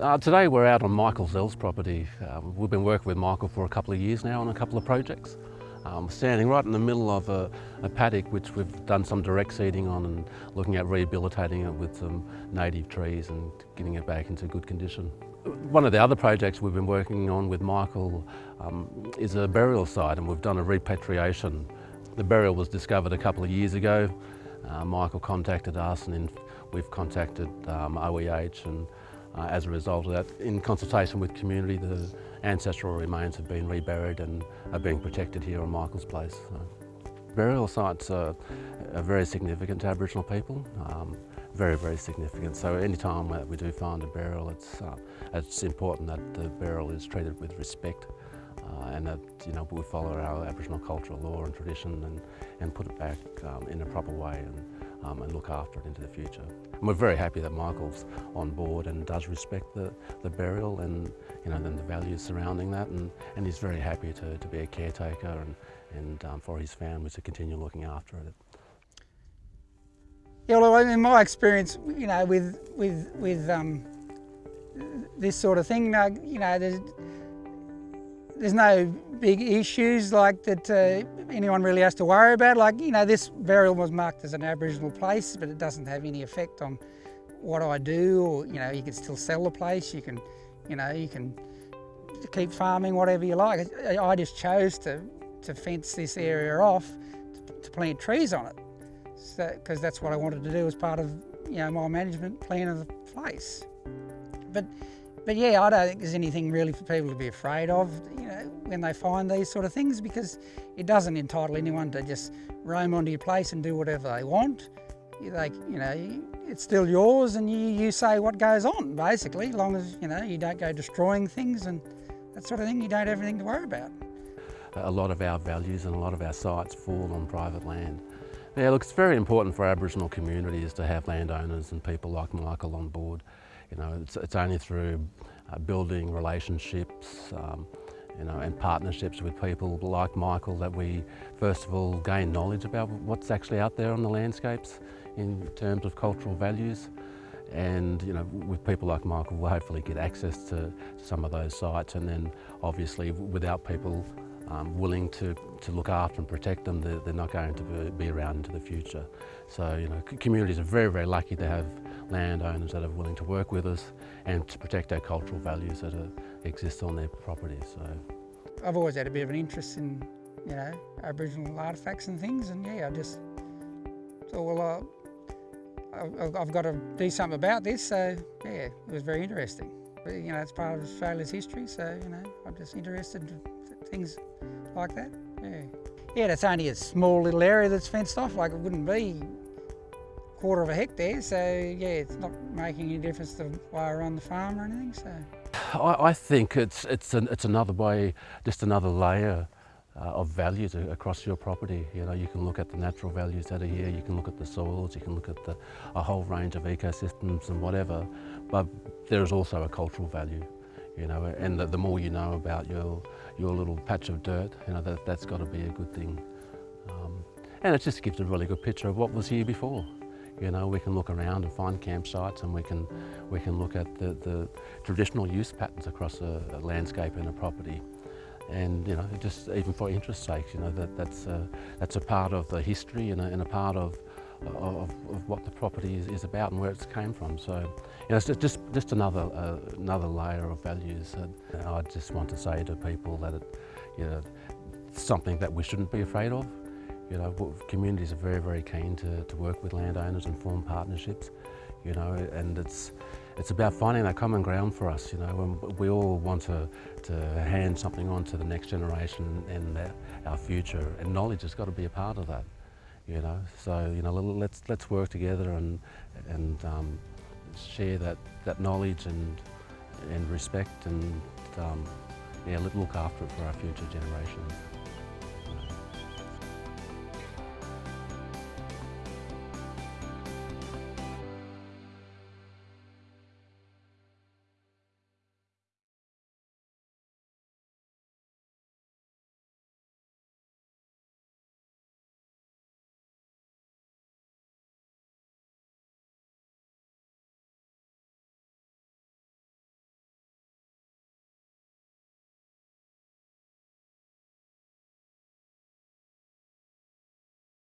Uh, today we're out on Michael Zell's property. Uh, we've been working with Michael for a couple of years now on a couple of projects. Um, standing right in the middle of a, a, paddock which we've done some direct seeding on and looking at rehabilitating it with some native trees and getting it back into good condition. One of the other projects we've been working on with Michael um, is a burial site and we've done a repatriation. The burial was discovered a couple of years ago. Uh, Michael contacted us and we've contacted um, OEH and uh, as a result of that, in consultation with community, the ancestral remains have been reburied and are being protected here on Michael's Place. So, burial sites are, are, very significant to Aboriginal people, um, very, very significant. So any time that we do find a burial, it's, uh, it's important that the burial is treated with respect uh, and that you know we follow our Aboriginal cultural law and tradition and, and put it back um, in a proper way. And, um, and look after it into the future. And we're very happy that Michael's on board and does respect the, the burial and you know, then the values surrounding that and, and he's very happy to, to be a caretaker and, and um, for his family to continue looking after it. Yeah, well, in my experience, you know, with with with um, this sort of thing, you know, there's there's no big issues like that uh, anyone really has to worry about. Like, you know, this burial was marked as an Aboriginal place, but it doesn't have any effect on what I do or, you know, you can still sell the place, you can, you know, you can keep farming, whatever you like. I just chose to, to fence this area off to, to plant trees on it because so, that's what I wanted to do as part of, you know, my management plan of the place. But but yeah, I don't think there's anything really for people to be afraid of, you know, when they find these sort of things because it doesn't entitle anyone to just roam onto your place and do whatever they want. They, you know, it's still yours and you, you say what goes on, basically, as long as, you know, you don't go destroying things and that sort of thing, you don't have anything to worry about. A lot of our values and a lot of our sites fall on private land. Now, look, it's very important for Aboriginal communities to have landowners and people like Michael on board. You know, it's, it's only through uh, building relationships um, you know, and partnerships with people like Michael that we first of all gain knowledge about what's actually out there on the landscapes in terms of cultural values. And you know with people like Michael we'll hopefully get access to some of those sites. And then obviously without people um, willing to, to look after and protect them, they're, they're not going to be around into the future. So, you know, communities are very, very lucky to have landowners that are willing to work with us and to protect our cultural values that are, exist on their property. So. I've always had a bit of an interest in, you know, Aboriginal artefacts and things, and yeah, I just thought, well, uh, I've got to do something about this, so yeah, it was very interesting. You know, it's part of Australia's history, so, you know, I'm just interested in things like that, yeah. Yeah, it's only a small little area that's fenced off, like it wouldn't be a quarter of a hectare, so yeah, it's not making any difference to why I run the farm or anything, so. I, I think it's, it's, an, it's another way, just another layer uh, of values across your property. You know, you can look at the natural values that are here, you can look at the soils, you can look at the, a whole range of ecosystems and whatever, but there is also a cultural value you know, and the, the, more you know about your, your little patch of dirt, you know, that, that's got to be a good thing. Um, and it just gives a really good picture of what was here before. You know, we can look around and find campsites and we can, we can look at the, the traditional use patterns across a, a landscape and a property. And, you know, just even for interest sakes, you know, that, that's, a, that's a part of the history and a, and a part of of, of what the property is, is, about and where it's came from. So, you know, it's just, just another, uh, another layer of values that I just want to say to people that it, you know, something that we shouldn't be afraid of. You know, communities are very, very keen to, to work with landowners and form partnerships, you know, and it's, it's about finding that common ground for us, you know, we all want to, to hand something on to the next generation and our future, and knowledge has got to be a part of that you know. So you know, let's let's work together and and um, share that that knowledge and and respect and um, yeah, look after it for our future generations.